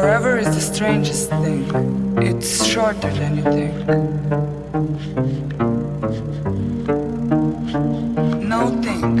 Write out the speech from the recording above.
Forever is the strangest thing. It's shorter than you think. No think.